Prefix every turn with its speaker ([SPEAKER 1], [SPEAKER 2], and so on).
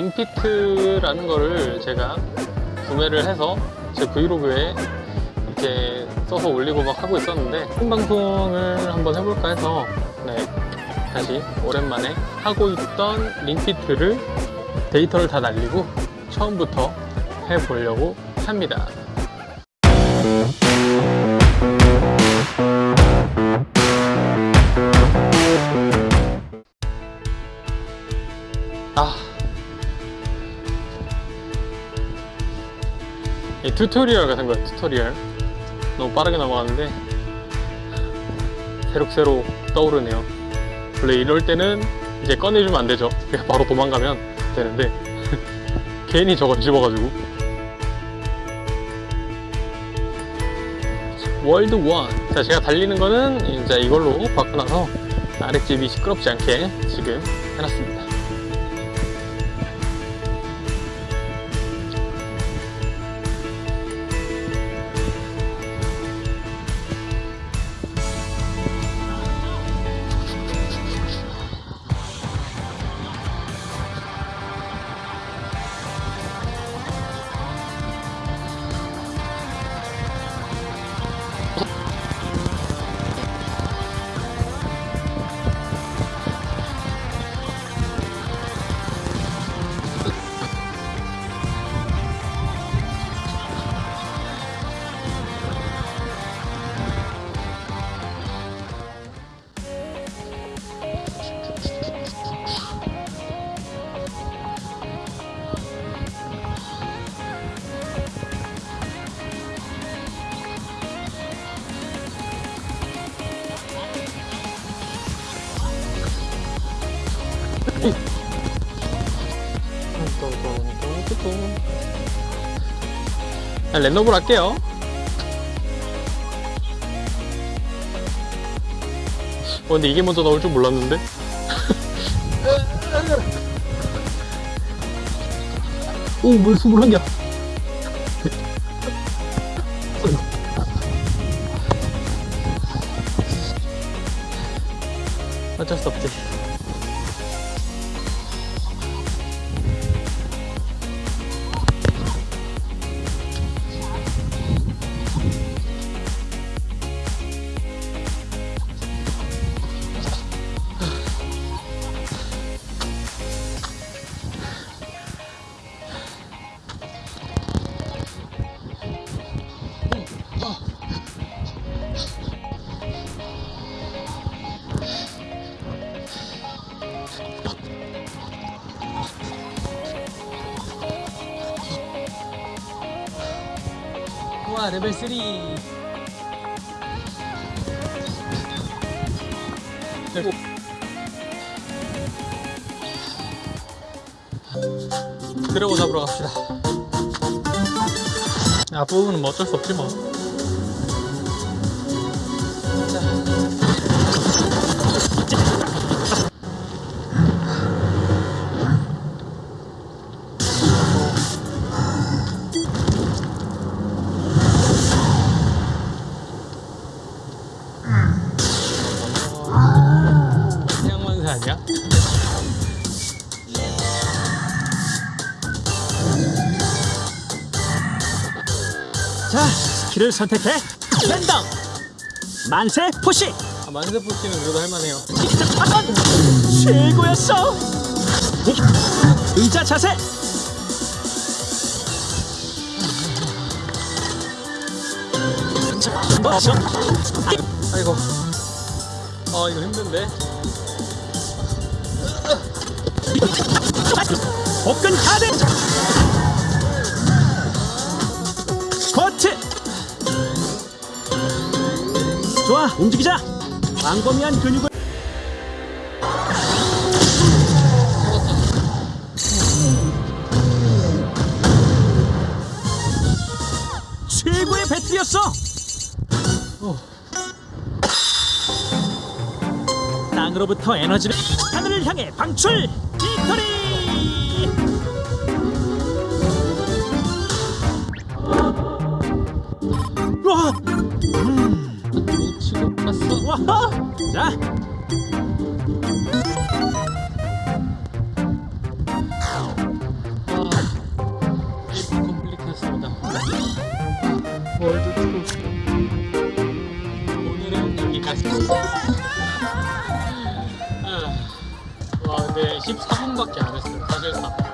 [SPEAKER 1] 링피트라는 거를 제가 구매를 해서 제 브이로그에 이렇게 써서 올리고 막 하고 있었는데 생방송을 한번 해볼까 해서 네, 다시 오랜만에 하고 있던 링피트를 데이터를 다 날리고 처음부터 해보려고 합니다 이 tutorial 같은 거예요, tutorial. 너무 빠르게 넘어갔는데, 새록새록 떠오르네요. 원래 이럴 때는 이제 꺼내주면 안 되죠. 그냥 바로 도망가면 되는데, 괜히 저거 집어가지고. world one. 자, 제가 달리는 거는 이제 이걸로 바꿔놔서 아랫집이 시끄럽지 않게 지금 해놨습니다. 랜덤으로 할게요. 어, 근데 이게 먼저 나올 줄 몰랐는데? 오, 물 숨을 한겨 어쩔 수 없지 와 레벨 3 드래곤 잡으러 갑시다. 앞부분은 뭐 어쩔 수 없지 뭐
[SPEAKER 2] 자, 스킬을 선택해. 랜덤. 만세 푸시.
[SPEAKER 1] 아, 만세 푸시는 그래도 할만해요
[SPEAKER 2] 최고였어. 의자 자세.
[SPEAKER 1] 아이고 아 이거 힘든데
[SPEAKER 2] 복근 카드. 움직이자. 광범위한 근육을. 최고의 배틀이었어. 땅으로부터 에너지를 하늘을 향해 방출. 빅토리. 우와!
[SPEAKER 1] 자! 오늘은 여기까지입니다.
[SPEAKER 2] 와 근데
[SPEAKER 1] 14분밖에 안 했어요. 사실상.